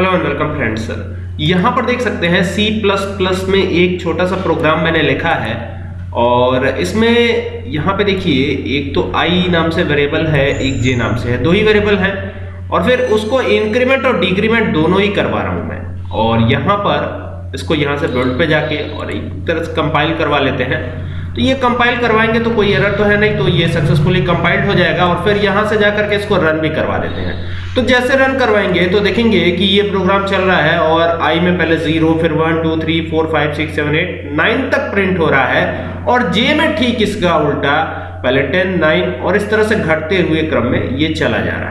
Hello and welcome friends यहाँ पर देख सकते हैं C++ में एक छोटा सा प्रोग्राम मैंने लिखा है और इसमें यहाँ पे देखिए, एक तो i नाम से वेरिएबल है, एक j नाम से है, दो ही वेरिएबल हैं और फिर उसको इंक्रीमेंट और डिक्रीमेंट दोनों ही करवा रहा हूँ मैं। और यहाँ पर इसको यहाँ से बिल्ड पे जाके और एक तरह से कंपाइल करवा लेते हैं। तो ये कंपाइल करवाएँगे तो कोई एरर तो है नहीं तो ये सक्सेसफुली कंपाइल्ड हो जाएगा और फिर यहाँ से जाकर के इसको रन भी करवा देते हैं। तो जैसे रन करवाएँगे तो देखेंगे कि ये प्रोग्राम चल रहा है और आई में पहले ज़ीरो फिर one two three four five six seven eight nine तक प्रिंट हो रहा है और जे में ठीक इसका उल्टा पहले टेन नाइन और इस तरह से घटते हुए क्रम में ये चला जा रहा